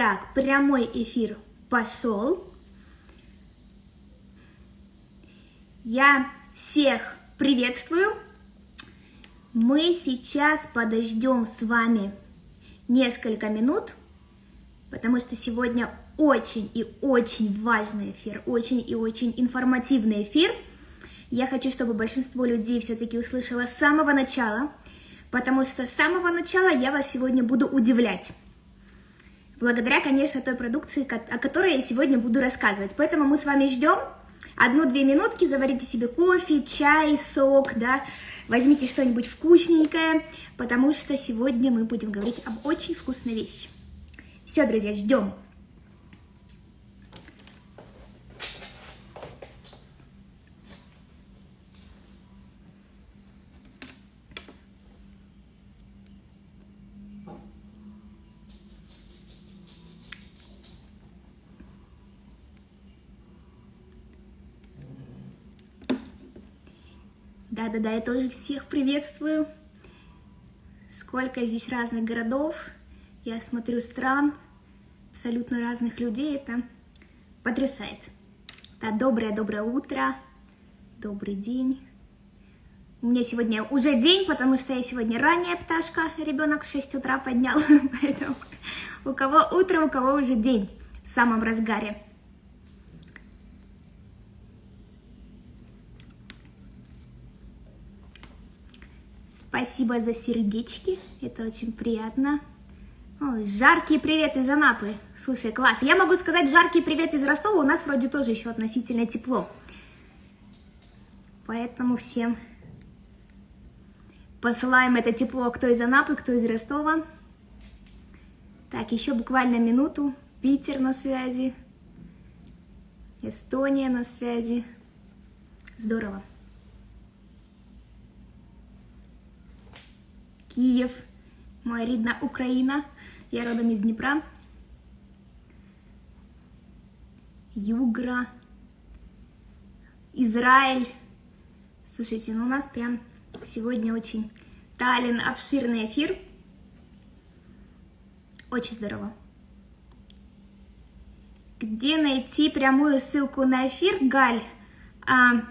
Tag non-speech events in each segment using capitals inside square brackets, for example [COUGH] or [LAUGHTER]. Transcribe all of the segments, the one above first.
Итак, прямой эфир пошел. Я всех приветствую. Мы сейчас подождем с вами несколько минут, потому что сегодня очень и очень важный эфир, очень и очень информативный эфир. Я хочу, чтобы большинство людей все-таки услышало с самого начала, потому что с самого начала я вас сегодня буду удивлять. Благодаря, конечно, той продукции, о которой я сегодня буду рассказывать. Поэтому мы с вами ждем одну-две минутки, заварите себе кофе, чай, сок, да, возьмите что-нибудь вкусненькое, потому что сегодня мы будем говорить об очень вкусной вещи. Все, друзья, ждем. Да-да-да, я тоже всех приветствую. Сколько здесь разных городов, я смотрю стран, абсолютно разных людей, это потрясает. Да, доброе-доброе утро, добрый день. У меня сегодня уже день, потому что я сегодня ранняя пташка, ребенок в 6 утра поднял, [LAUGHS] поэтому у кого утро, у кого уже день в самом разгаре. Спасибо за сердечки, это очень приятно. Ой, жаркий привет из Анапы. Слушай, класс. Я могу сказать жаркий привет из Ростова, у нас вроде тоже еще относительно тепло. Поэтому всем посылаем это тепло, кто из Анапы, кто из Ростова. Так, еще буквально минуту. Питер на связи. Эстония на связи. Здорово. Київ, моя рідна Україна. Я родом из Днепра. Югра, Израиль. Слушайте, ну у нас прям сегодня очень Таллин, обширный эфир. Очень здорово. Где найти прямую ссылку на эфир, Галь? А,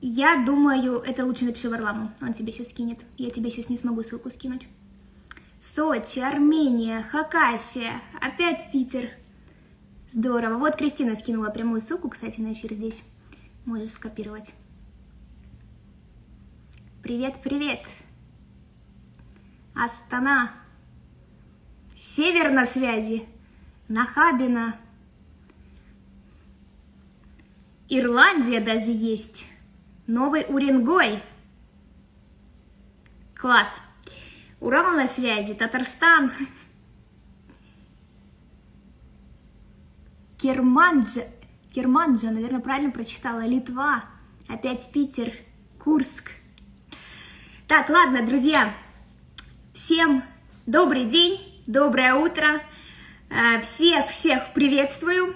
я думаю, это лучше напиши Варламу, он тебе сейчас скинет. Я тебе сейчас не смогу ссылку скинуть. Сочи, Армения, Хакасия, опять Питер. Здорово. Вот Кристина скинула прямую ссылку, кстати, на эфир здесь. Можешь скопировать. Привет, привет. Астана. Север на связи. Нахабина. Ирландия даже есть. Новый Уренгой. Класс. Урал на связи, Татарстан. Керманджа, Керманджа, наверное, правильно прочитала, Литва. Опять Питер, Курск. Так, ладно, друзья, всем добрый день, доброе утро. Всех-всех э, приветствую.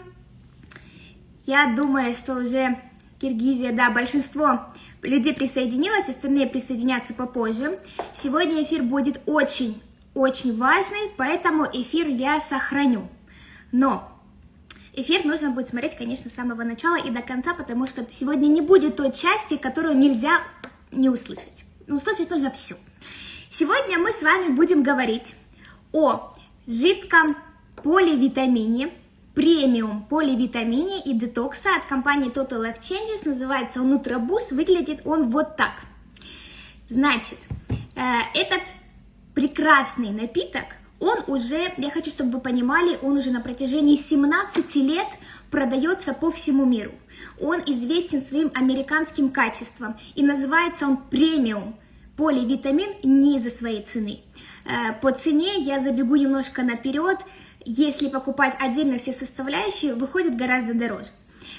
Я думаю, что уже Киргизия, да, большинство людей присоединилось, остальные присоединятся попозже. Сегодня эфир будет очень-очень важный, поэтому эфир я сохраню. Но эфир нужно будет смотреть, конечно, с самого начала и до конца, потому что сегодня не будет той части, которую нельзя не услышать. Услышать нужно все. Сегодня мы с вами будем говорить о жидком поливитамине, премиум поливитамине и детокса от компании Total Life Changes. Называется он Nutraboost. Выглядит он вот так. Значит, э, этот прекрасный напиток, он уже, я хочу, чтобы вы понимали, он уже на протяжении 17 лет продается по всему миру. Он известен своим американским качеством и называется он премиум поливитамин не из-за своей цены. Э, по цене я забегу немножко наперед если покупать отдельно все составляющие, выходит гораздо дороже.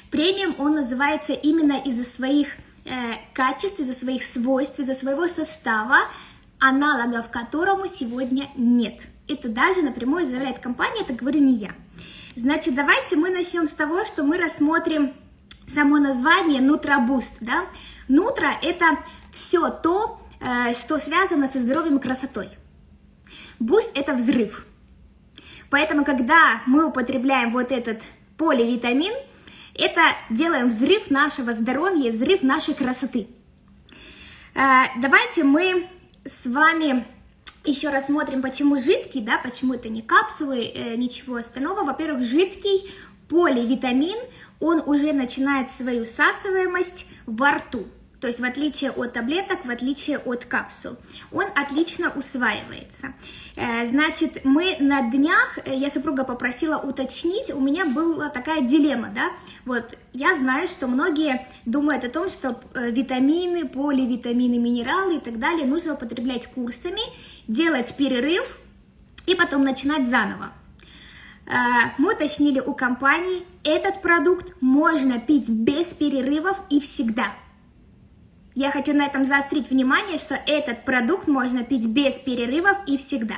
Премиум он называется именно из-за своих э, качеств, из-за своих свойств, из-за своего состава, аналогов которому сегодня нет. Это даже напрямую заявляет компания, это говорю не я. Значит, давайте мы начнем с того, что мы рассмотрим само название Нутрабуст. Да? Нутра – это все то, э, что связано со здоровьем и красотой. Буст – это взрыв – Поэтому, когда мы употребляем вот этот поливитамин, это делаем взрыв нашего здоровья, взрыв нашей красоты. Э, давайте мы с вами еще рассмотрим, почему жидкий, да, почему это не капсулы, э, ничего остального. Во-первых, жидкий поливитамин, он уже начинает свою всасываемость во рту. То есть в отличие от таблеток, в отличие от капсул, он отлично усваивается. Э, значит, мы на днях, э, я супруга попросила уточнить, у меня была такая дилемма, да, вот, я знаю, что многие думают о том, что э, витамины, поливитамины, минералы и так далее нужно употреблять курсами, делать перерыв и потом начинать заново. Мы уточнили у компании, этот продукт можно пить без перерывов и всегда – я хочу на этом заострить внимание, что этот продукт можно пить без перерывов и всегда.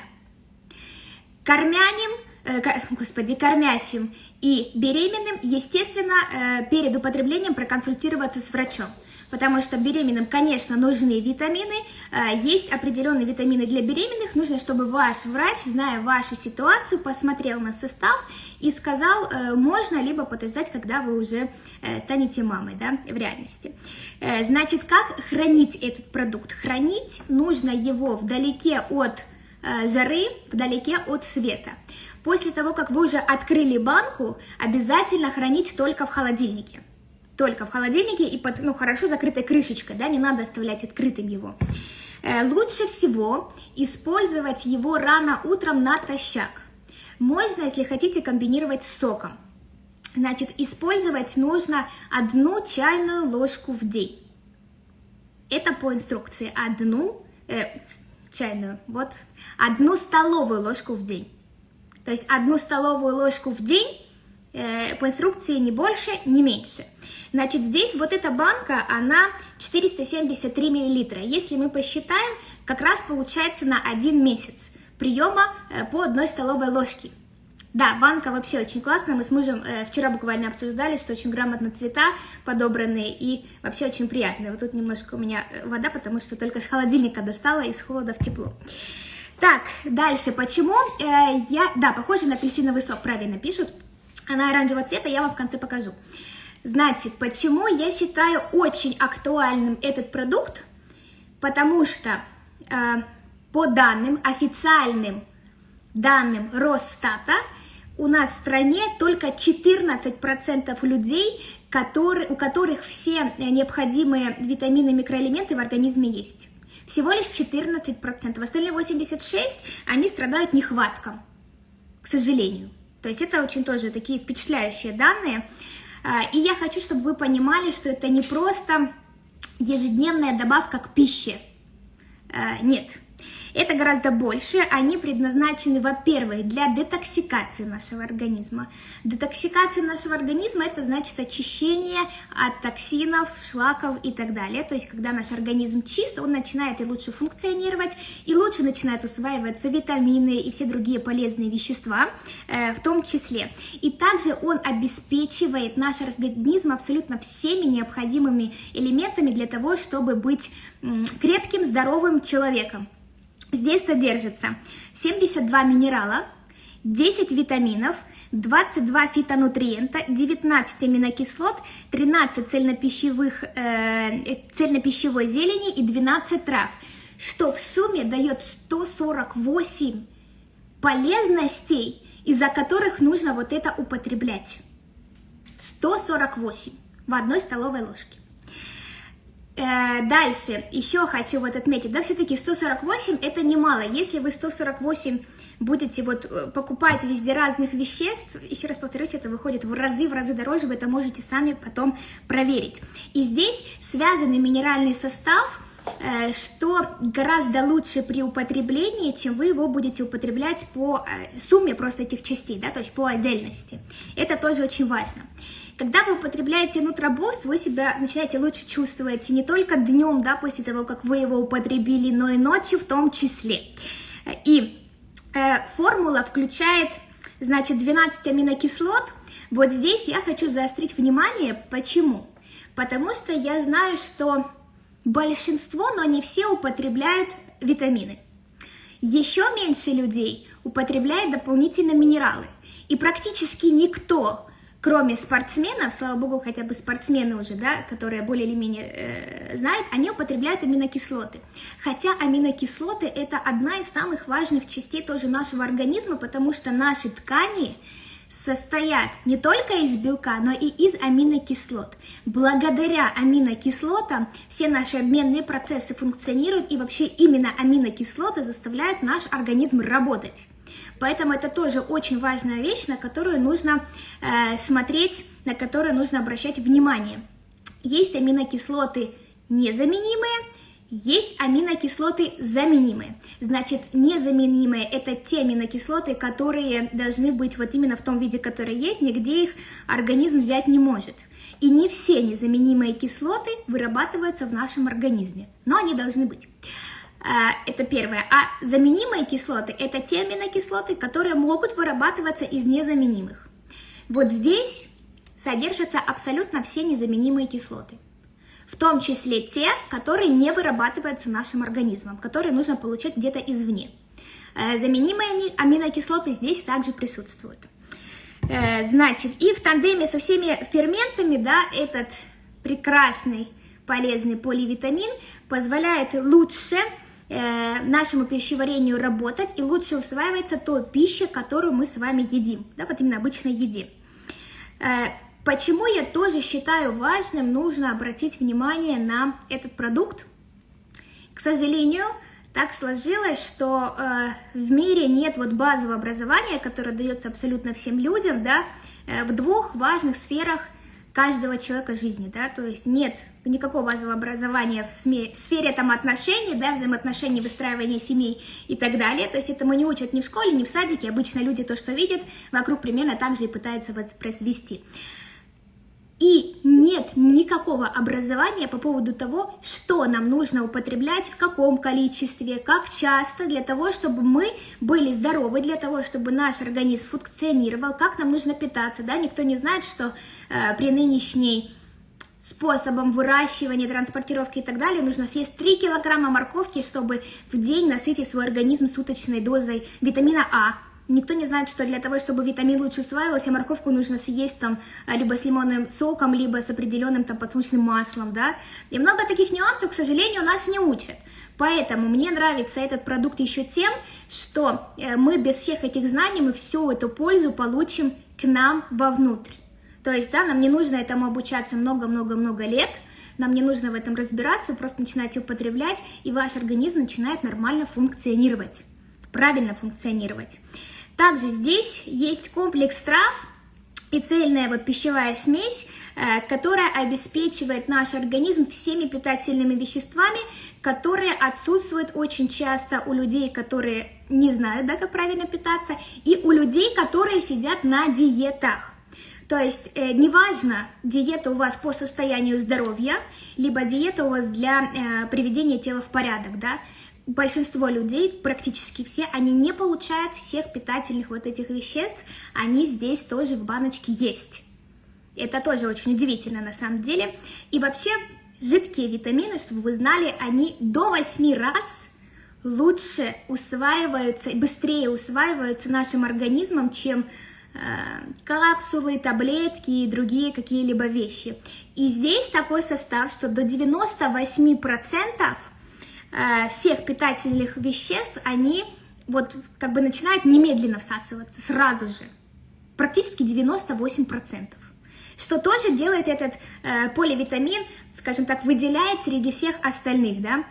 Кормяним, э, [LAUGHS] господи, кормящим и беременным, естественно, э, перед употреблением проконсультироваться с врачом потому что беременным, конечно, нужны витамины, э, есть определенные витамины для беременных, нужно, чтобы ваш врач, зная вашу ситуацию, посмотрел на состав и сказал, э, можно либо подождать, когда вы уже э, станете мамой, да, в реальности. Значит, как хранить этот продукт? Хранить нужно его вдалеке от жары, вдалеке от света. После того, как вы уже открыли банку, обязательно хранить только в холодильнике только в холодильнике и под, ну, хорошо закрытой крышечкой, да, не надо оставлять открытым его. Э, лучше всего использовать его рано утром натощак. Можно, если хотите, комбинировать с соком. Значит, использовать нужно одну чайную ложку в день. Это по инструкции. Одну э, чайную, вот, одну столовую ложку в день. То есть одну столовую ложку в день, по инструкции не больше, не меньше. Значит, здесь вот эта банка, она 473 миллилитра. Если мы посчитаем, как раз получается на один месяц приема э, по одной столовой ложке. Да, банка вообще очень классная. Мы с мужем э, вчера буквально обсуждали, что очень грамотно цвета подобранные и вообще очень приятные. Вот тут немножко у меня э, вода, потому что только с холодильника достала, из холода в тепло. Так, дальше. Почему э, я... Да, похоже на апельсиновый сок, правильно пишут. Она оранжевого цвета, я вам в конце покажу. Значит, почему я считаю очень актуальным этот продукт? Потому что э, по данным, официальным данным Росстата, у нас в стране только 14% людей, которые, у которых все необходимые витамины и микроэлементы в организме есть. Всего лишь 14%. Остальные 86% они страдают нехватком, к сожалению. То есть это очень тоже такие впечатляющие данные. А, и я хочу, чтобы вы понимали, что это не просто ежедневная добавка к пище. А, нет, это гораздо больше. Они предназначены, во-первых, для детоксикации нашего организма. Детоксикация нашего организма – это значит очищение от токсинов, шлаков и так далее. То есть, когда наш организм чист, он начинает и лучше функционировать, и лучше начинают усваиваться витамины и все другие полезные вещества э, в том числе. И также он обеспечивает наш организм абсолютно всеми необходимыми элементами для того, чтобы быть крепким, здоровым человеком. Здесь содержится 72 минерала, 10 витаминов, 22 фитонутриента, 19 аминокислот, 13 цельнопищевых, э, цельнопищевой зелени и 12 трав, что в сумме дает 148 полезностей, из-за которых нужно вот это употреблять. 148 в одной столовой ложке. Э, дальше, еще хочу вот отметить, да, все-таки 148 это немало. Если вы 148 будете вот э, покупать везде разных веществ, еще раз повторюсь, это выходит в разы, в разы дороже, вы это можете сами потом проверить. И здесь связанный минеральный состав, что гораздо лучше при употреблении, чем вы его будете употреблять по сумме просто этих частей, да, то есть по отдельности. Это тоже очень важно. Когда вы употребляете нутробуст, вы себя начинаете лучше чувствовать не только днем, да, после того, как вы его употребили, но и ночью в том числе. И э, формула включает, значит, 12 аминокислот. Вот здесь я хочу заострить внимание. Почему? Потому что я знаю, что большинство, но не все употребляют витамины. Еще меньше людей употребляет дополнительно минералы. И практически никто кроме спортсменов, слава богу, хотя бы спортсмены уже, да, которые более или менее э, знают, они употребляют аминокислоты. Хотя аминокислоты это одна из самых важных частей тоже нашего организма, потому что наши ткани состоят не только из белка, но и из аминокислот. Благодаря аминокислотам все наши обменные процессы функционируют, и вообще именно аминокислоты заставляют наш организм работать. Поэтому это тоже очень важная вещь, на которую нужно э, смотреть, на которую нужно обращать внимание. Есть аминокислоты незаменимые, есть аминокислоты заменимые. Значит, незаменимые – это те аминокислоты, которые должны быть вот именно в том виде, который есть, нигде их организм взять не может. И не все незаменимые кислоты вырабатываются в нашем организме, но они должны быть. А, это первое. А заменимые кислоты – это те аминокислоты, которые могут вырабатываться из незаменимых. Вот здесь содержатся абсолютно все незаменимые кислоты. В том числе те, которые не вырабатываются нашим организмом, которые нужно получать где-то извне. Э, заменимые аминокислоты здесь также присутствуют. Э, значит, и в тандеме со всеми ферментами, да, этот прекрасный полезный поливитамин позволяет лучше Э, нашему пищеварению работать и лучше усваивается то пища, которую мы с вами едим, да, вот именно обычной еде. Э, почему я тоже считаю важным, нужно обратить внимание на этот продукт. К сожалению, так сложилось, что э, в мире нет вот базового образования, которое дается абсолютно всем людям, да, э, в двух важных сферах каждого человека жизни, да, то есть нет никакого базового образования в, СМИ, в сфере там отношений, да, взаимоотношений, выстраивания семей и так далее, то есть этому не учат ни в школе, ни в садике, обычно люди то, что видят, вокруг примерно так же и пытаются воспроизвести. И нет никакого образования по поводу того, что нам нужно употреблять, в каком количестве, как часто, для того, чтобы мы были здоровы, для того, чтобы наш организм функционировал, как нам нужно питаться. Да? Никто не знает, что э, при нынешней способом выращивания, транспортировки и так далее, нужно съесть 3 килограмма морковки, чтобы в день насытить свой организм суточной дозой витамина А, Никто не знает, что для того, чтобы витамин лучше усваивался, морковку нужно съесть там а, либо с лимонным соком, либо с определенным там подсолнечным маслом, да. И много таких нюансов, к сожалению, нас не учат. Поэтому мне нравится этот продукт еще тем, что э, мы без всех этих знаний, мы всю эту пользу получим к нам вовнутрь. То есть, да, нам не нужно этому обучаться много-много-много лет, нам не нужно в этом разбираться, просто начинать употреблять, и ваш организм начинает нормально функционировать, правильно функционировать. Также здесь есть комплекс трав и цельная вот пищевая смесь, э, которая обеспечивает наш организм всеми питательными веществами, которые отсутствуют очень часто у людей, которые не знают, да, как правильно питаться, и у людей, которые сидят на диетах. То есть э, неважно, диета у вас по состоянию здоровья, либо диета у вас для э, приведения тела в порядок, да, большинство людей, практически все, они не получают всех питательных вот этих веществ, они здесь тоже в баночке есть. Это тоже очень удивительно на самом деле. И вообще, жидкие витамины, чтобы вы знали, они до 8 раз лучше усваиваются, быстрее усваиваются нашим организмом, чем э, капсулы, таблетки и другие какие-либо вещи. И здесь такой состав, что до 98% Э, всех питательных веществ, они вот как бы начинают немедленно всасываться, сразу же. Практически 98%. Что тоже делает этот э, поливитамин, скажем так, выделяет среди всех остальных, да.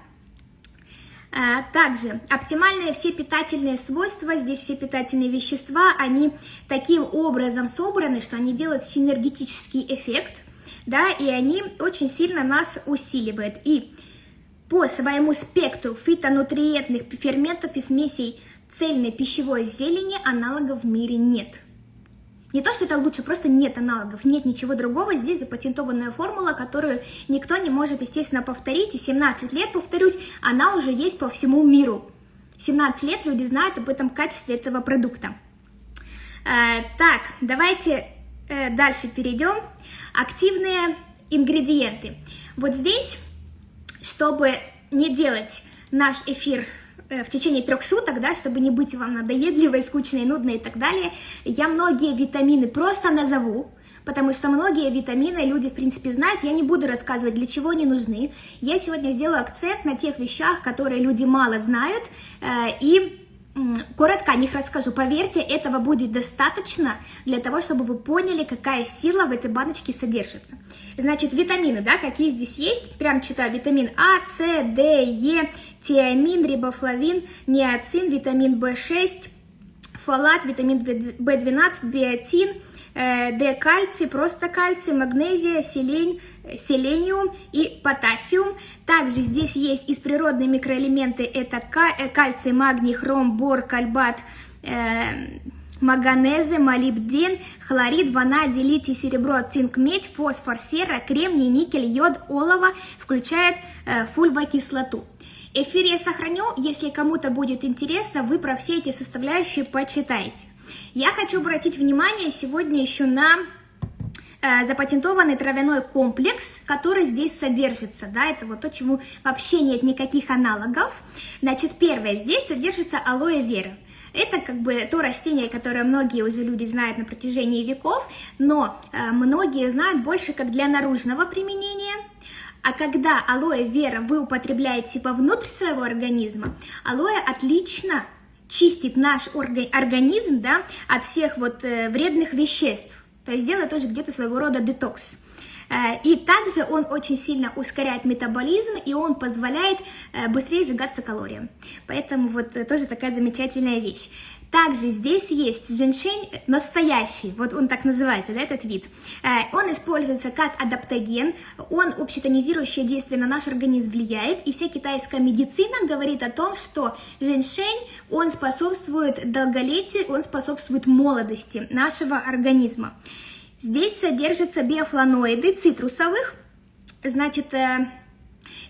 Э, также оптимальные все питательные свойства, здесь все питательные вещества, они таким образом собраны, что они делают синергетический эффект, да, и они очень сильно нас усиливают. И по своему спектру фитонутриентных ферментов и смесей цельной пищевой зелени аналогов в мире нет. Не то, что это лучше, просто нет аналогов, нет ничего другого. Здесь запатентованная формула, которую никто не может, естественно, повторить. И 17 лет, повторюсь, она уже есть по всему миру. 17 лет люди знают об этом качестве этого продукта. Э, так, давайте э, дальше перейдем. Активные ингредиенты. Вот здесь чтобы не делать наш эфир в течение трех суток, да, чтобы не быть вам надоедливой, скучной, нудной и так далее, я многие витамины просто назову, потому что многие витамины люди, в принципе, знают, я не буду рассказывать, для чего они нужны. Я сегодня сделаю акцент на тех вещах, которые люди мало знают, и Коротко о них расскажу. Поверьте, этого будет достаточно для того, чтобы вы поняли, какая сила в этой баночке содержится. Значит, витамины, да, какие здесь есть? Прям читаю. Витамин А, С, Д, Е, тиамин, рибофлавин, ниацин, витамин В6, фолат, витамин В12, биотин, Э, Д кальций, просто кальций, магнезия, селень, селениум и потасиум. Также здесь есть из природные микроэлементы, это э, кальций, магний, хром, бор, кальбат, э, манганезы, молибден, хлорид, ванадий, литий, серебро, цинк, медь, фосфор, сера, кремний, никель, йод, олово, включает э, фульвокислоту. Эфир я сохраню, если кому-то будет интересно, вы про все эти составляющие почитаете. Я хочу обратить внимание сегодня еще на э, запатентованный травяной комплекс, который здесь содержится, да, это вот то, чему вообще нет никаких аналогов. Значит, первое, здесь содержится алоэ вера. Это как бы то растение, которое многие уже люди знают на протяжении веков, но э, многие знают больше как для наружного применения. А когда алоэ вера вы употребляете вовнутрь своего организма, алоэ отлично чистит наш организм да, от всех вот э, вредных веществ. То есть делает тоже где-то своего рода детокс. Э, и также он очень сильно ускоряет метаболизм, и он позволяет э, быстрее сжигаться калориям. Поэтому вот тоже такая замечательная вещь. Также здесь есть женьшень настоящий, вот он так называется, да, этот вид. Э, он используется как адаптоген, он общетонизирующее действие на наш организм влияет, и вся китайская медицина говорит о том, что женьшень, он способствует долголетию, он способствует молодости нашего организма. Здесь содержатся биофланоиды цитрусовых, значит, э,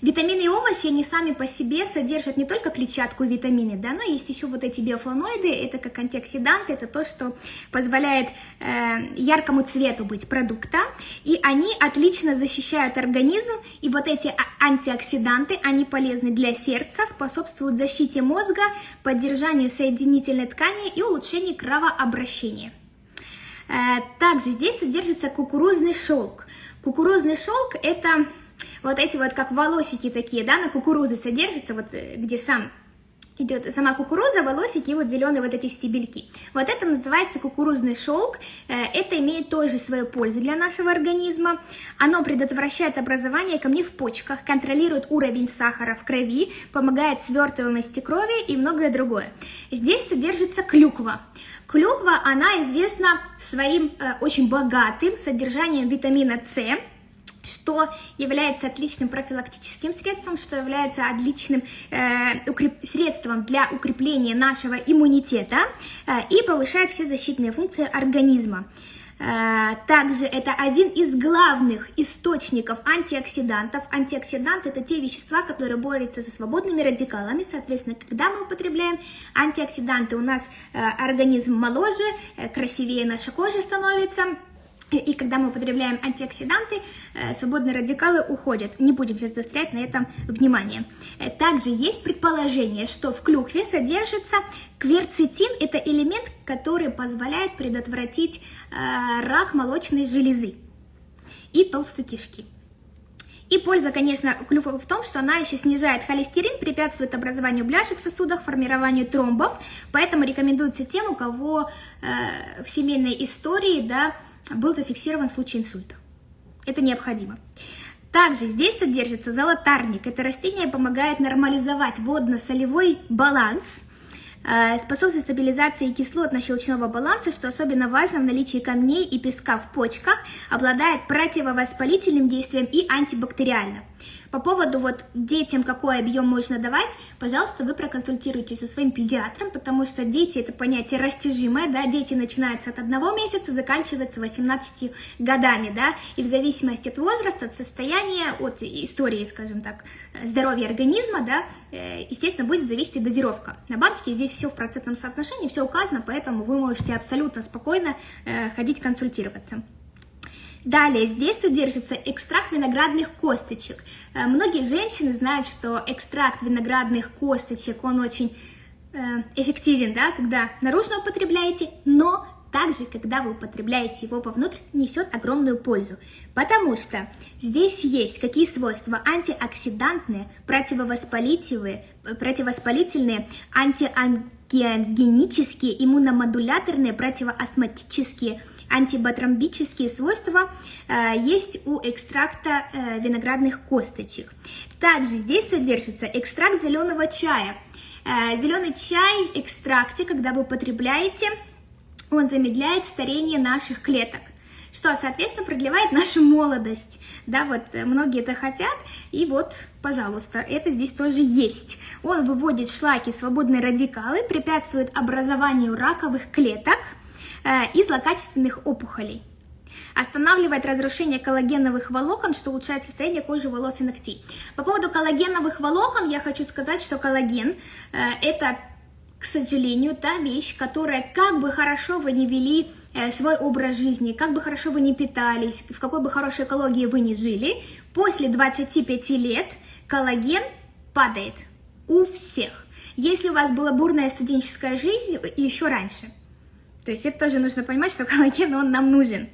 Витамины и овощи, они сами по себе содержат не только клетчатку и витамины, да, но есть еще вот эти биофлавоноиды, это как антиоксиданты, это то, что позволяет э, яркому цвету быть продукта, и они отлично защищают организм, и вот эти а, антиоксиданты, они полезны для сердца, способствуют защите мозга, поддержанию соединительной ткани и улучшению кровообращения. Э, также здесь содержится кукурузный шелк. Кукурузный шелк – это вот эти вот как волосики такие, да, на кукурузе содержатся, вот э, где сам идет сама кукуруза, волосики и вот зеленые вот эти стебельки. Вот это называется кукурузный шелк. Э, это имеет тоже свою пользу для нашего организма. Оно предотвращает образование камней в почках, контролирует уровень сахара в крови, помогает свертываемости крови и многое другое. Здесь содержится клюква. Клюква, она известна своим э, очень богатым содержанием витамина С, что является отличным профилактическим средством, что является отличным э, укреп... средством для укрепления нашего иммунитета э, и повышает все защитные функции организма. Э, также это один из главных источников антиоксидантов. Антиоксиданты – это те вещества, которые борются со свободными радикалами. Соответственно, когда мы употребляем антиоксиданты, у нас э, организм моложе, э, красивее наша кожа становится – и когда мы употребляем антиоксиданты, э, свободные радикалы уходят. Не будем сейчас заострять на этом внимание. Э, также есть предположение, что в клюкве содержится кверцетин. Это элемент, который позволяет предотвратить э, рак молочной железы и толстой кишки. И польза, конечно, клюквы в том, что она еще снижает холестерин, препятствует образованию бляшек в сосудах, формированию тромбов. Поэтому рекомендуется тем, у кого в семейной истории, да, был зафиксирован случай инсульта. Это необходимо. Также здесь содержится золотарник. Это растение помогает нормализовать водно-солевой баланс, э, способствует стабилизации кислотно-щелочного баланса, что особенно важно в наличии камней и песка в почках, обладает противовоспалительным действием и антибактериальным. По поводу вот детям, какой объем можно давать, пожалуйста, вы проконсультируйтесь со своим педиатром, потому что дети это понятие растяжимое, да, дети начинаются от одного месяца, заканчиваются 18 годами, да, и в зависимости от возраста, от состояния, от истории, скажем так, здоровья организма, да, э, естественно, будет зависеть и дозировка. На баночке здесь все в процентном соотношении, все указано, поэтому вы можете абсолютно спокойно э, ходить консультироваться. Далее, здесь содержится экстракт виноградных косточек. Э, многие женщины знают, что экстракт виноградных косточек, он очень э, эффективен, да, когда наружно употребляете, но также, когда вы употребляете его вовнутрь, несет огромную пользу. Потому что здесь есть какие свойства? Антиоксидантные, противовоспалительные, противовоспалительные антиангиогенические, иммуномодуляторные, противоастматические, антибатромбические свойства э, есть у экстракта э, виноградных косточек. Также здесь содержится экстракт зеленого чая. Э, зеленый чай в экстракте, когда вы употребляете, он замедляет старение наших клеток что, соответственно, продлевает нашу молодость. Да, вот э, многие это хотят, и вот, пожалуйста, это здесь тоже есть. Он выводит шлаки, свободные радикалы, препятствует образованию раковых клеток э, и злокачественных опухолей. Останавливает разрушение коллагеновых волокон, что улучшает состояние кожи, волос и ногтей. По поводу коллагеновых волокон я хочу сказать, что коллаген э, это к сожалению, та вещь, которая, как бы хорошо вы не вели э, свой образ жизни, как бы хорошо вы не питались, в какой бы хорошей экологии вы не жили, после 25 лет коллаген падает у всех. Если у вас была бурная студенческая жизнь, еще раньше. То есть это тоже нужно понимать, что [LAUGHS] коллаген, он нам нужен.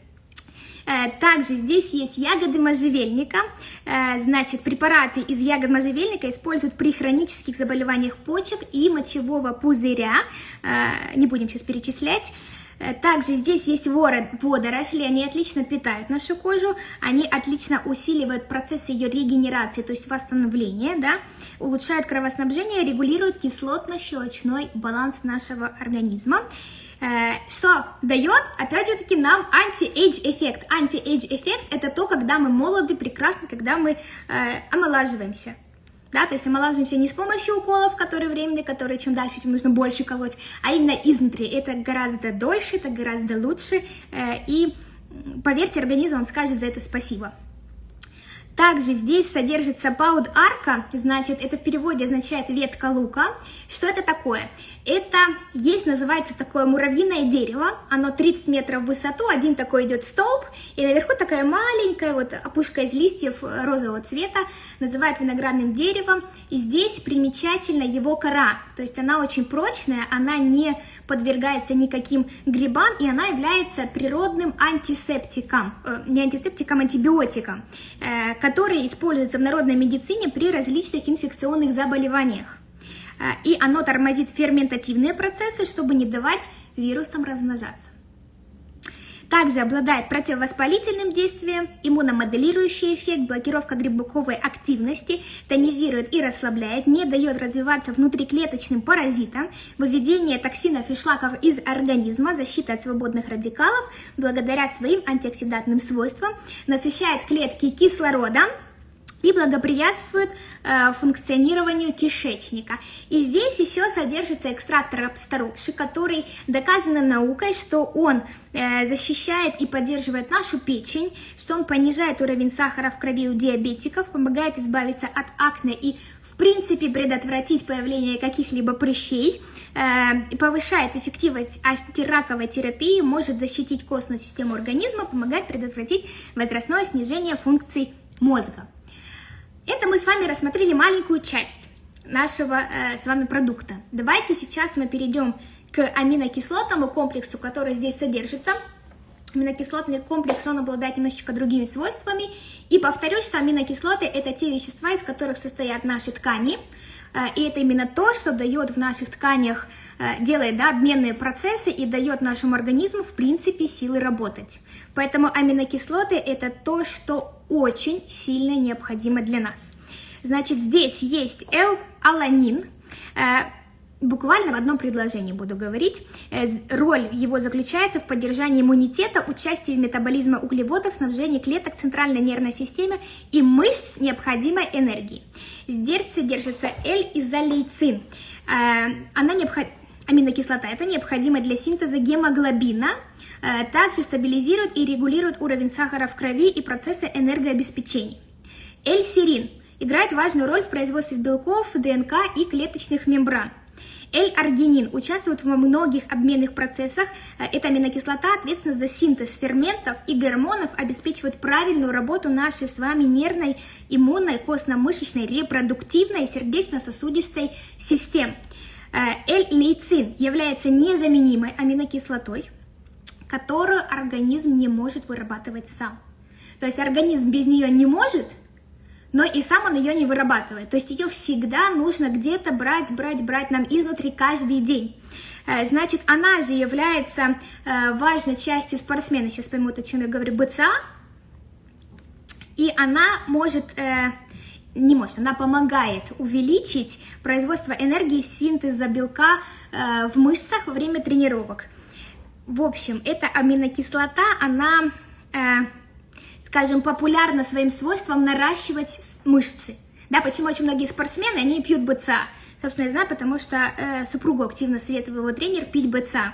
Э, также здесь есть ягоды можжевельника. Э, значит, препараты из ягод можжевельника используют при хронических заболеваниях почек и мочевого пузыря. Э, не будем сейчас перечислять. Также здесь есть водоросли, они отлично питают нашу кожу, они отлично усиливают процесс ее регенерации, то есть восстановления, да, улучшают кровоснабжение, регулируют кислотно-щелочной баланс нашего организма. Э, что дает, опять же таки, нам anti-age эффект. Anti-age эффект это то, когда мы молоды, прекрасны, когда мы э, омолаживаемся. Да, то есть омолаживаемся не с помощью уколов, которые временные, которые чем дальше, тем нужно больше колоть, а именно изнутри. Это гораздо дольше, это гораздо лучше, э, и поверьте, организм вам скажет за это спасибо. Также здесь содержится pau d'arco, значит, это в переводе означает ветка лука. Что это такое? Это есть, называется такое муравьиное дерево, оно 30 метров в высоту, один такой идет столб, и наверху такая маленькая вот опушка из листьев розового цвета, называют виноградным деревом, и здесь примечательно его кора, то есть она очень прочная, она не подвергается никаким грибам, и она является природным антисептиком, э, не антисептиком, антибиотиком, э, который используется в народной медицине при различных инфекционных заболеваниях. А, и оно тормозит ферментативные процессы, чтобы не давать вирусам размножаться. Также обладает противовоспалительным действием, иммуномоделирующий эффект, блокировка грибковой активности, тонизирует и расслабляет, не дает развиваться внутриклеточным паразитам, выведение токсинов и шлаков из организма, защита от свободных радикалов, благодаря своим антиоксидантным свойствам, насыщает клетки кислородом, и благоприятствует э, функционированию кишечника. И здесь еще содержится экстракт рапсторокши, который доказано наукой, что он э, защищает и поддерживает нашу печень, что он понижает уровень сахара в крови у диабетиков, помогает избавиться от акне и в принципе предотвратить появление каких-либо прыщей, э, повышает эффективность антираковой терапии, может защитить костную систему организма, помогает предотвратить возрастное снижение функций мозга. Это мы с вами рассмотрели маленькую часть нашего э, с вами продукта. Давайте сейчас мы перейдем к аминокислотному комплексу, который здесь содержится. Аминокислотный комплекс, он обладает немножечко другими свойствами. И повторюсь, что аминокислоты – это те вещества, из которых состоят наши ткани. Э, и это именно то, что дает в наших тканях, э, делает да, обменные процессы и дает нашему организму, в принципе, силы работать. Поэтому аминокислоты – это то, что очень сильно необходимо для нас. Значит, здесь есть L-аланин, э, Буквально в одном предложении буду говорить. Э, роль его заключается в поддержании иммунитета, участии в метаболизме углеводов, снабжении клеток центральной нервной системы и мышц необходимой энергии. Здесь содержится L-изолейцин. Э, она необходима аминокислота. Это необходимо для синтеза гемоглобина, также стабилизирует и регулирует уровень сахара в крови и процессы энергообеспечения. L-серин играет важную роль в производстве белков, ДНК и клеточных мембран. L-аргинин участвует во многих обменных процессах. Э, эта аминокислота ответственна за синтез ферментов и гормонов, обеспечивает правильную работу нашей с вами нервной, иммунной, костно-мышечной, репродуктивной и сердечно-сосудистой систем. L-лейцин является незаменимой аминокислотой, которую организм не может вырабатывать сам. То есть организм без нее не может, но и сам он ее не вырабатывает. То есть ее всегда нужно где-то брать, брать, брать нам изнутри каждый день. Э, значит, она же является э, важной частью спортсмена, сейчас поймут, о чем я говорю, БЦА, и она может, э, не может, она помогает увеличить производство энергии синтеза белка в мышцах во время тренировок. В общем, эта аминокислота, она скажем, популярна своим свойством наращивать мышцы. Да, почему очень многие спортсмены, они пьют БЦА. Собственно, я знаю, потому что э, супругу активно советовал его тренер пить БЦА.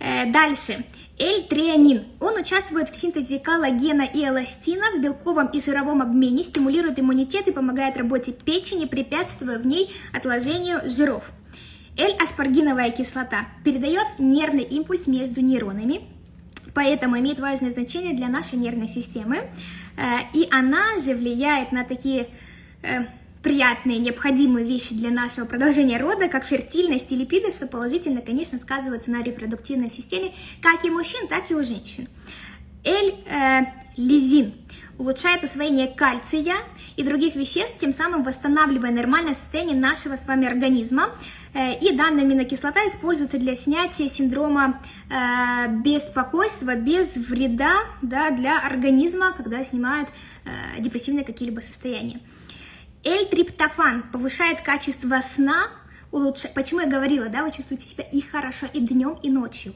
Э, дальше. L-трианин. Он участвует в синтезе коллагена и эластина в белковом и жировом обмене, стимулирует иммунитет и помогает работе печени, препятствуя в ней отложению жиров. L-аспаргиновая кислота передает нервный импульс между нейронами, поэтому имеет важное значение для нашей нервной системы. Э, и она же влияет на такие э, приятные, необходимые вещи для нашего продолжения рода, как фертильность и липиды, что положительно, конечно, сказывается на репродуктивной системе как и мужчин, так и у женщин. L-лизин э, улучшает усвоение кальция и других веществ, тем самым восстанавливая нормальное состояние нашего с вами организма. Э, и данная аминокислота используется для снятия синдрома э, беспокойства без вреда да, для организма, когда снимают э, депрессивные какие-либо состояния. L-триптофан повышает качество сна, улучшает, почему я говорила, да, вы чувствуете себя и хорошо и днем, и ночью.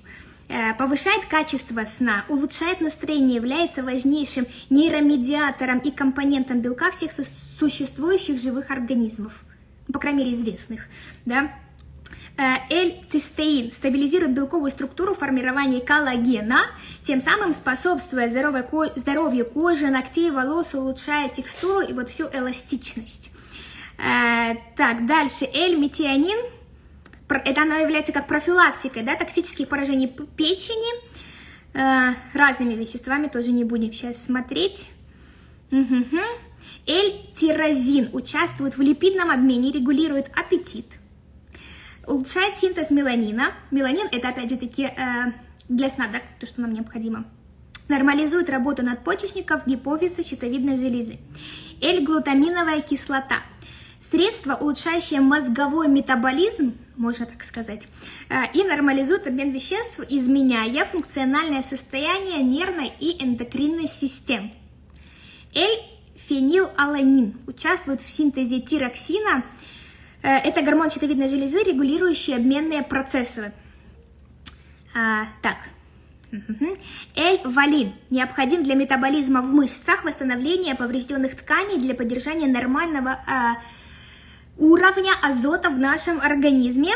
Повышает качество сна, улучшает настроение, является важнейшим нейромедиатором и компонентом белка всех существующих живых организмов, по крайней мере известных, да. Э, L-цистеин стабилизирует белковую структуру формирования коллагена, тем самым способствуя здоровью кожи, ногтей, волос, улучшая текстуру и вот всю эластичность. Э, так, дальше L-метионин это она является как профилактикой да, токсических поражений печени, э, разными веществами, тоже не будем сейчас смотреть. Угу. L-тирозин участвует в липидном обмене, регулирует аппетит, улучшает синтез меланина. Меланин это опять же таки э, для сна, да, то, что нам необходимо. Нормализует работу надпочечников, гипофиза, щитовидной железы. L-глутаминовая кислота. Средство, улучшающее мозговой метаболизм, можно так сказать, э, и нормализует обмен веществ, изменяя функциональное состояние нервной и эндокринной систем. L-фенилаланин участвует в синтезе тироксина. Э, это гормон щитовидной железы, регулирующий обменные процессы. А, так. L-валин необходим для метаболизма в мышцах, восстановления поврежденных тканей для поддержания нормального а, уровня азота в нашем организме.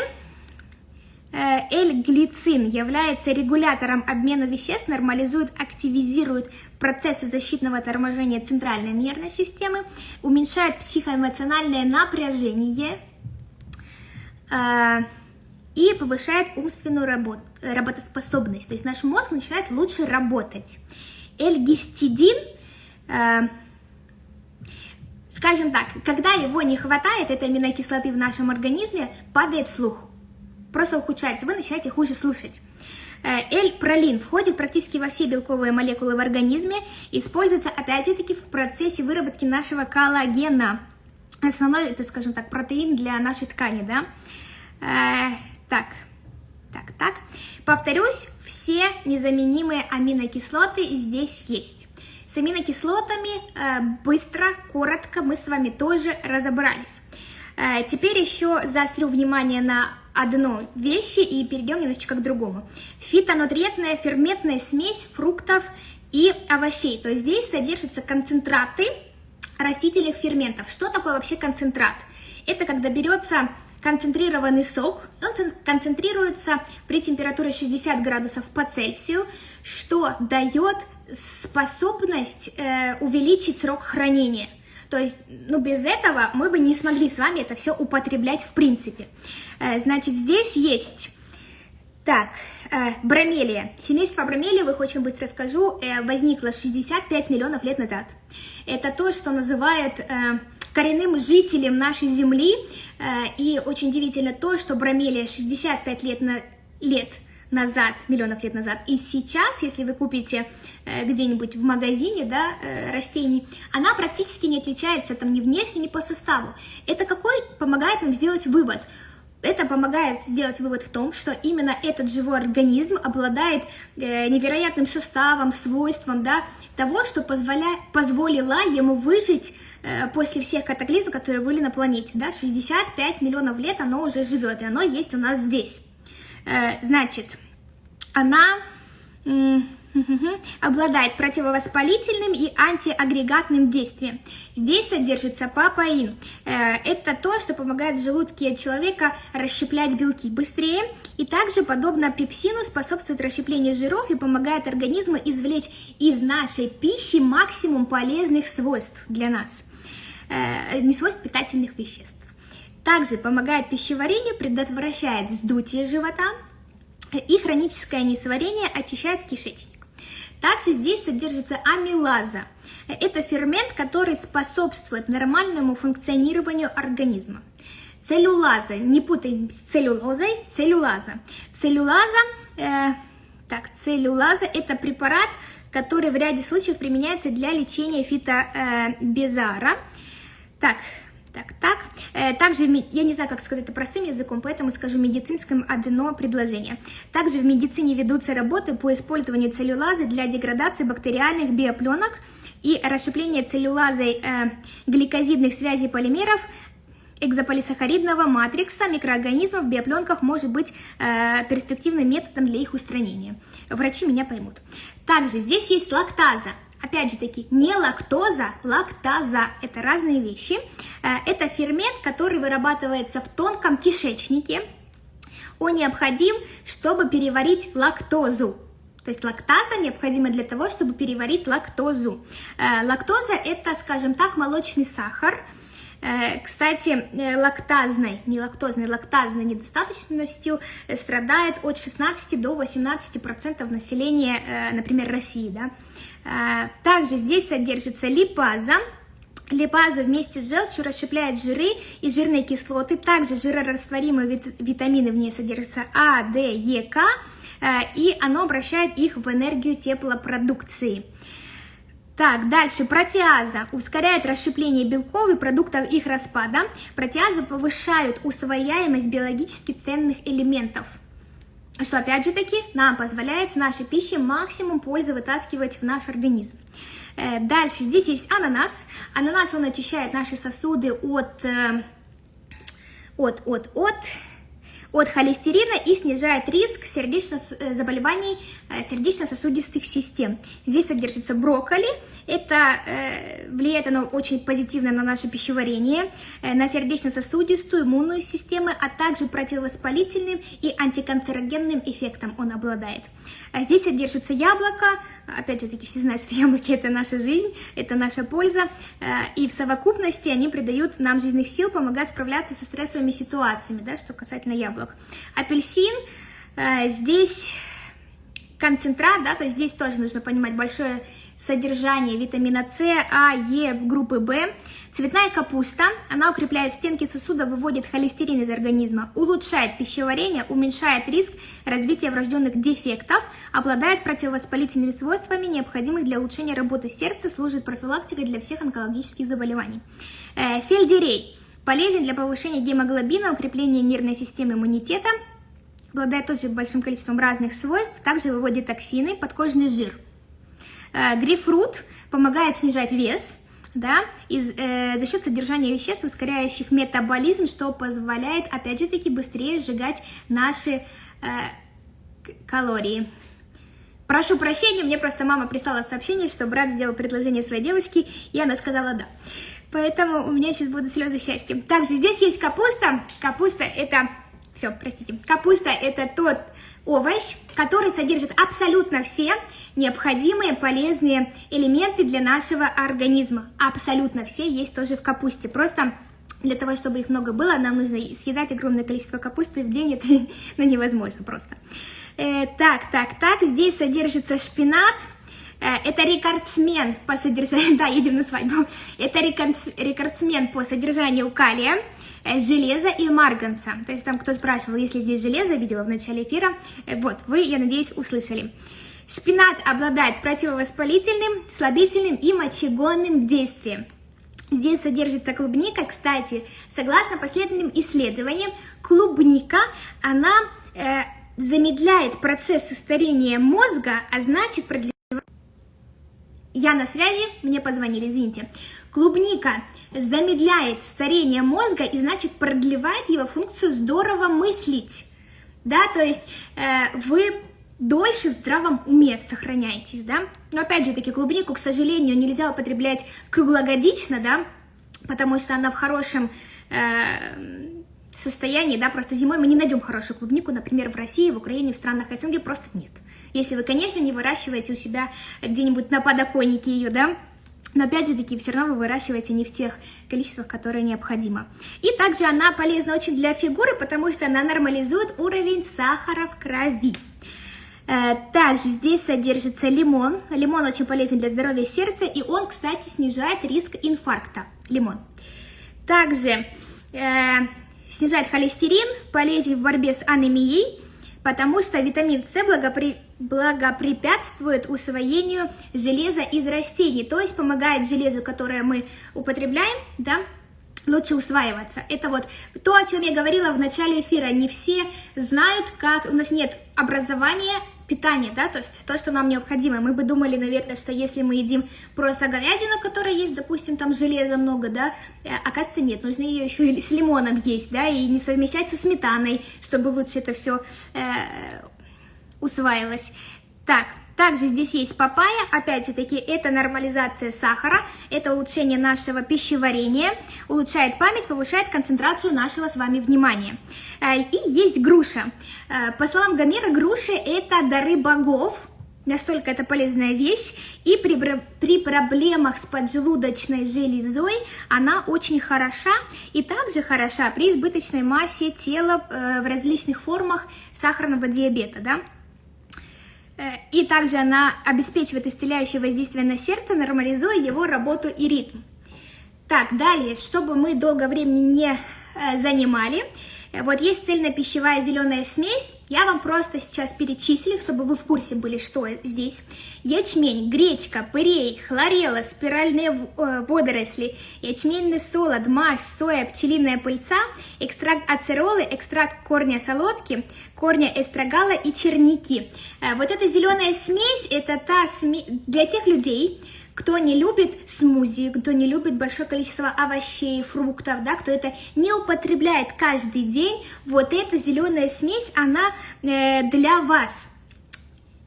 Э, L-глицин является регулятором обмена веществ, нормализует, активизирует процессы защитного торможения центральной нервной системы, уменьшает психоэмоциональное напряжение и повышает умственную работ, работоспособность. То есть наш мозг начинает лучше работать. L-гистидин э, Скажем так, когда его не хватает, этой аминокислоты в нашем организме, падает слух. Просто ухудшается, вы начинаете хуже слушать. Э, L-пролин входит практически во все белковые молекулы в организме, используется опять же таки в процессе выработки нашего коллагена. Основной, это, скажем так, протеин для нашей ткани, да. Э, так, так, так. Повторюсь, все незаменимые аминокислоты здесь есть. С аминокислотами э, быстро, коротко мы с вами тоже разобрались. Э, теперь еще заострю внимание на одну вещи и перейдем немножечко к другому. Фитонутриентная ферментная смесь фруктов и овощей. То есть здесь содержатся концентраты растительных ферментов. Что такое вообще концентрат? Это когда берется концентрированный сок, он концентрируется при температуре 60 градусов по Цельсию, что дает способность э, увеличить срок хранения. То есть, ну, без этого мы бы не смогли с вами это все употреблять в принципе. Э, значит, здесь есть... Так, э, бромелия. Семейство бромелиевых, очень быстро скажу, э, возникло 65 миллионов лет назад. Это то, что называют э, коренным жителем нашей Земли. Э, и очень удивительно то, что бромелия 65 лет, на, лет назад, миллионов лет назад, и сейчас, если вы купите э, где-нибудь в магазине да, э, растений, она практически не отличается там ни внешне, ни по составу. Это какой помогает нам сделать вывод? Это помогает сделать вывод в том, что именно этот живой организм обладает э, невероятным составом, свойством, да, того, что позволя... позволило ему выжить э, после всех катаклизмов, которые были на планете. Да? 65 миллионов лет оно уже живет, и оно есть у нас здесь. Э, значит, она обладает противовоспалительным и антиагрегатным действием. Здесь содержится папаин. Э, это то, что помогает в желудке человека расщеплять белки быстрее. И также, подобно пепсину, способствует расщеплению жиров и помогает организму извлечь из нашей пищи максимум полезных свойств для нас. Э, не свойств питательных веществ. Также помогает пищеварению, предотвращает вздутие живота и хроническое несварение, очищает кишечник. Также здесь содержится амилаза. Это фермент, который способствует нормальному функционированию организма. Целлюлаза, не путай с целлюлозой, целлюлаза. Целлюлаза, э, так, целлюлаза – это препарат, который в ряде случаев применяется для лечения фитобезара. Э, так, так, так. Э, также, я не знаю, как сказать это простым языком, поэтому скажу медицинском одно предложение. Также в медицине ведутся работы по использованию целлюлазы для деградации бактериальных биопленок и расщепления целлюлазой э, гликозидных связей полимеров экзополисахаридного матрикса микроорганизмов в биопленках может быть э, перспективным методом для их устранения. Врачи меня поймут. Также здесь есть лактаза. Опять же таки, не лактоза, лактаза – это разные вещи. Э, это фермент, который вырабатывается в тонком кишечнике. Он необходим, чтобы переварить лактозу. То есть лактаза необходима для того, чтобы переварить лактозу. Э, лактоза – это, скажем так, молочный сахар. Э, кстати, лактазной, не лактозной, лактазной недостаточностью страдает от 16 до 18% населения, например, России. Да? А, также здесь содержится липаза. Липаза вместе с желчью расщепляет жиры и жирные кислоты. Также жирорастворимые витамины в ней содержатся А, Д, Е, К. А, и оно обращает их в энергию теплопродукции. Так, дальше протеаза ускоряет расщепление белков и продуктов их распада. Протеазы повышают усвояемость биологически ценных элементов – что опять же таки нам позволяет с нашей пищи максимум пользы вытаскивать в наш организм. Э, дальше здесь есть ананас. Ананас, он очищает наши сосуды от, э, от, от, от от холестерина и снижает риск сердечно э, заболеваний э, сердечно-сосудистых систем. Здесь содержится брокколи. Это э, влияет оно очень позитивно на наше пищеварение, э, на сердечно-сосудистую, иммунную систему, а также противовоспалительным и антиканцерогенным эффектом он обладает. А здесь содержится яблоко, опять же таки все знают, что [LAUGHS] яблоки это наша жизнь, это наша польза, э, и в совокупности они придают нам жизненных сил помогать справляться со стрессовыми ситуациями, да, что касательно яблок. Апельсин, э, здесь концентрат, да, то есть здесь тоже нужно понимать большое содержание витамина С, А, Е, группы В. Цветная капуста, она укрепляет стенки сосуда, выводит холестерин из организма, улучшает пищеварение, уменьшает риск развития врожденных дефектов, обладает противовоспалительными свойствами, необходимых для улучшения работы сердца, служит профилактикой для всех онкологических заболеваний. Э, сельдерей полезен для повышения гемоглобина, укрепления нервной системы иммунитета, обладает тоже большим количеством разных свойств, также выводит токсины, подкожный жир. Э, грейпфрут помогает снижать вес, да, из, э, за счет содержания веществ, ускоряющих метаболизм, что позволяет, опять же таки, быстрее сжигать наши э, калории. Прошу прощения, мне просто мама прислала сообщение, что брат сделал предложение своей девочке, и она сказала «да». Поэтому у меня сейчас будут слезы счастья. Также здесь есть капуста. Капуста – это все, простите. Капуста – это тот овощ, который содержит абсолютно все необходимые полезные элементы для нашего организма. Абсолютно все есть тоже в капусте. Просто для того, чтобы их много было, нам нужно съедать огромное количество капусты в день. [LAUGHS] Это ну, невозможно просто. Э, так, так, так. Здесь содержится шпинат. Э, это рекордсмен по содержанию... [LAUGHS] Да, едем на свадьбу. Это рекордсмен по содержанию калия железа и марганца. То есть там кто спрашивал, если здесь железо, видела в начале эфира. Э, вот, вы, я надеюсь, услышали. Шпинат обладает противовоспалительным, слабительным и мочегонным действием. Здесь содержится клубника. Кстати, согласно последним исследованиям, клубника, она э, замедляет процесс старения мозга, а значит продлевает... Я на связи, мне позвонили, извините. Клубника замедляет старение мозга и, значит, продлевает его функцию здорово мыслить. Да, то есть э, вы дольше в здравом уме сохраняетесь, да. Но опять же таки клубнику, к сожалению, нельзя употреблять круглогодично, да, потому что она в хорошем э, состоянии, да, просто зимой мы не найдем хорошую клубнику, например, в России, в Украине, в странах СНГ просто нет. Если вы, конечно, не выращиваете у себя где-нибудь на подоконнике ее, да, но опять же таки, все равно вы выращиваете не в тех количествах, которые необходимо. И также она полезна очень для фигуры, потому что она нормализует уровень сахара в крови. Э, также здесь содержится лимон. Лимон очень полезен для здоровья сердца, и он, кстати, снижает риск инфаркта. Лимон. Также э, снижает холестерин, полезен в борьбе с анемией, потому что витамин С благопри... благопрепятствует усвоению железа из растений, то есть помогает железу, которое мы употребляем, да, лучше усваиваться. Это вот то, о чем я говорила в начале эфира. Не все знают, как... У нас нет образования питание, да, то есть то, что нам необходимо. Мы бы думали, наверное, что если мы едим просто говядину, которая есть, допустим, там железа много, да, э, оказывается, нет, нужно ее еще и с лимоном есть, да, и не совмещать со сметаной, чтобы лучше это все э, усваивалось. Так, также здесь есть папайя, опять-таки это нормализация сахара, это улучшение нашего пищеварения, улучшает память, повышает концентрацию нашего с вами внимания. Э, и есть груша. Э, по словам Гомера, груши это дары богов, Настолько это полезная вещь, и при, при проблемах с поджелудочной железой она очень хороша, и также хороша при избыточной массе тела э, в различных формах сахарного диабета, да. Э, и также она обеспечивает исцеляющее воздействие на сердце, нормализуя его работу и ритм. Так, далее, чтобы мы долго времени не э, занимали, вот есть цельнопищевая зеленая смесь, я вам просто сейчас перечислю, чтобы вы в курсе были, что здесь. Ячмень, гречка, пырей, хлорела, спиральные э, водоросли, ячменный солод, маш, соя, пчелиная пыльца, экстракт ацеролы, экстракт корня солодки, корня эстрагала и черники. Э, вот эта зеленая смесь, это та смесь для тех людей, кто не любит смузи, кто не любит большое количество овощей, фруктов, да, кто это не употребляет каждый день, вот эта зеленая смесь, она э, для вас.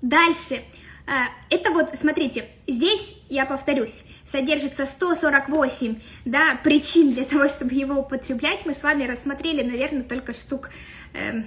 Дальше. Э, это вот, смотрите, здесь, я повторюсь, содержится 148 да, причин для того, [LAUGHS] чтобы его употреблять. Мы с вами рассмотрели, наверное, только штук... Э,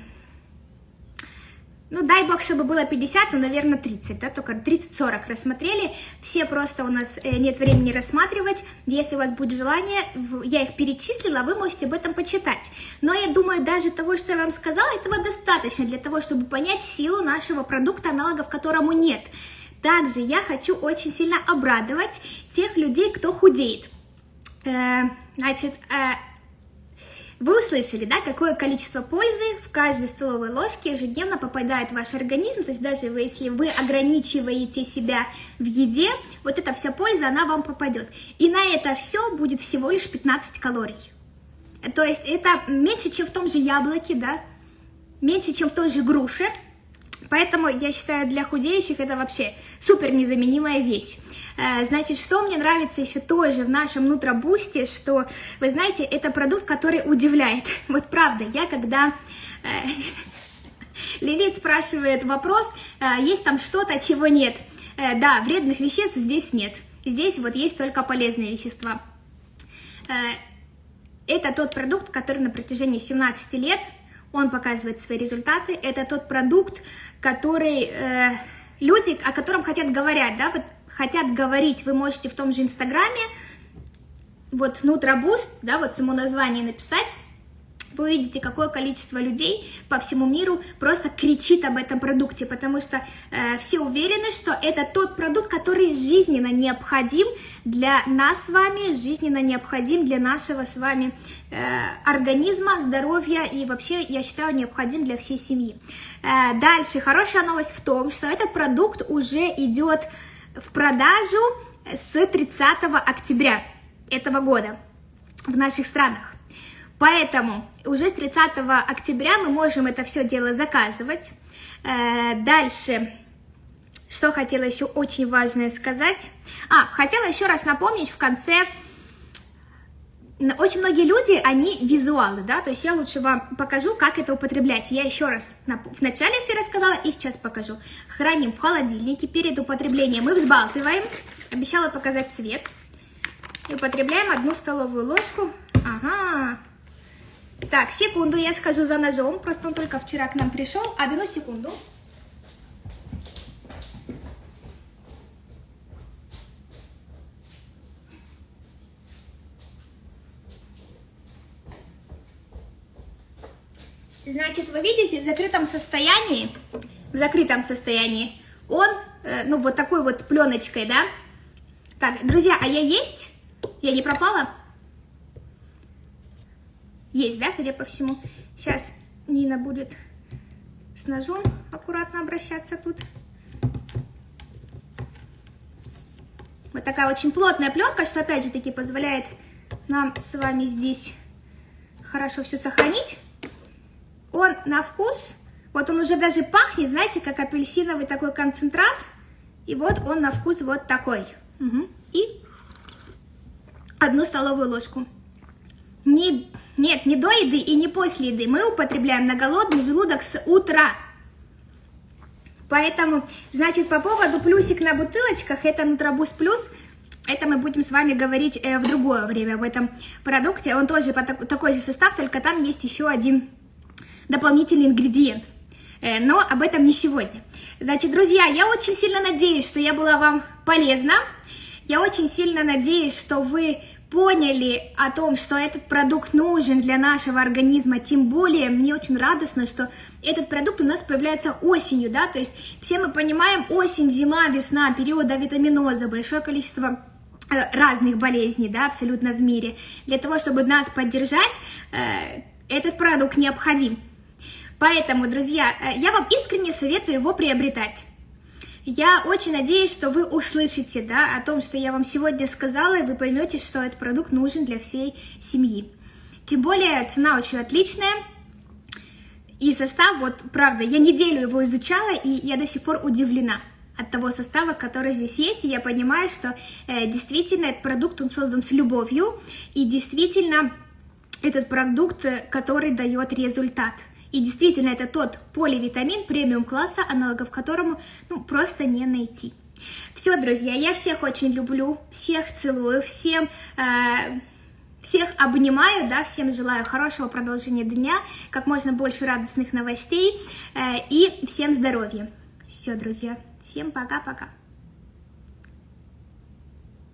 ну, дай бог, чтобы было 50, но, наверное, 30, да, только 30-40 рассмотрели. Все просто у нас э, нет времени рассматривать. Если у вас будет желание, я их перечислила, вы можете об этом почитать. Но я думаю, даже того, что я вам сказала, этого достаточно для того, чтобы понять силу нашего продукта, аналогов которому нет. Также я хочу очень сильно обрадовать тех людей, кто худеет. Э, значит, э, вы услышали, да, какое количество пользы в каждой столовой ложке ежедневно попадает в ваш организм, то есть даже вы, если вы ограничиваете себя в еде, вот эта вся польза, она вам попадет. И на это все будет всего лишь 15 калорий. То есть это меньше, чем в том же яблоке, да, меньше, чем в той же груше, Поэтому я считаю, для худеющих это вообще супер незаменимая вещь. Э, значит, что мне нравится еще тоже в нашем нутробусте, что, вы знаете, это продукт, который удивляет. [LAUGHS] Вот правда, я когда... Э, [LAUGHS] Лилит спрашивает вопрос, э, есть там что-то, чего нет. Да, вредных веществ здесь нет. Здесь вот есть только полезные вещества. Это тот продукт, который на протяжении 17 лет он показывает свои результаты, это тот продукт, который э, люди, о котором хотят говорить, да, вот хотят говорить, вы можете в том же Инстаграме, вот Нутробуст, да, вот само название написать, вы увидите, какое количество людей по всему миру просто кричит об этом продукте, потому что э, все уверены, что это тот продукт, который жизненно необходим для нас с вами, жизненно необходим для нашего с вами э, организма, здоровья и вообще, я считаю, необходим для всей семьи. Э, дальше, хорошая новость в том, что этот продукт уже идет в продажу с 30 октября этого года в наших странах. Поэтому уже с 30 октября мы можем это все дело заказывать. Э, дальше, что хотела еще очень важное сказать. А, хотела еще раз напомнить в конце, очень многие люди, они визуалы, да, то есть я лучше вам покажу, как это употреблять. Я еще раз в начале эфира сказала и сейчас покажу. Храним в холодильнике, перед употреблением мы взбалтываем, обещала показать цвет. И употребляем одну столовую ложку. Ага, так, секунду, я скажу за ножом, просто он только вчера к нам пришел. Одну секунду. Значит, вы видите, в закрытом состоянии, в закрытом состоянии, он, э, ну, вот такой вот пленочкой, да? Так, друзья, а я есть? Я не пропала? Есть, да, судя по всему. Сейчас Нина будет с ножом аккуратно обращаться тут. Вот такая очень плотная пленка, что опять же таки позволяет нам с вами здесь хорошо все сохранить. Он на вкус, вот он уже даже пахнет, знаете, как апельсиновый такой концентрат. И вот он на вкус вот такой. Угу. И одну столовую ложку. Не нет, не до еды и не после еды. Мы употребляем на голодный желудок с утра. Поэтому, значит, по поводу плюсик на бутылочках, это Нутробус Плюс, это мы будем с вами говорить э, в другое время в этом продукте. Он тоже по так, такой же состав, только там есть еще один дополнительный ингредиент. Э, но об этом не сегодня. Значит, друзья, я очень сильно надеюсь, что я была вам полезна. Я очень сильно надеюсь, что вы поняли о том, что этот продукт нужен для нашего организма, тем более мне очень радостно, что этот продукт у нас появляется осенью, да, то есть все мы понимаем, осень, зима, весна, период витаминоза, большое количество э, разных болезней, да, абсолютно в мире. Для того, чтобы нас поддержать, э, этот продукт необходим. Поэтому, друзья, э, я вам искренне советую его приобретать. Я очень надеюсь, что вы услышите да, о том, что я вам сегодня сказала, и вы поймете, что этот продукт нужен для всей семьи. Тем более цена очень отличная. И состав, вот правда, я неделю его изучала, и я до сих пор удивлена от того состава, который здесь есть, и я понимаю, что э, действительно этот продукт, он создан с любовью, и действительно этот продукт, э, который дает результат – и действительно, это тот поливитамин премиум-класса, аналогов которому ну, просто не найти. Все, друзья, я всех очень люблю, всех целую, всем... Э, всех обнимаю, да, всем желаю хорошего продолжения дня, как можно больше радостных новостей э, и всем здоровья. Все, друзья, всем пока-пока.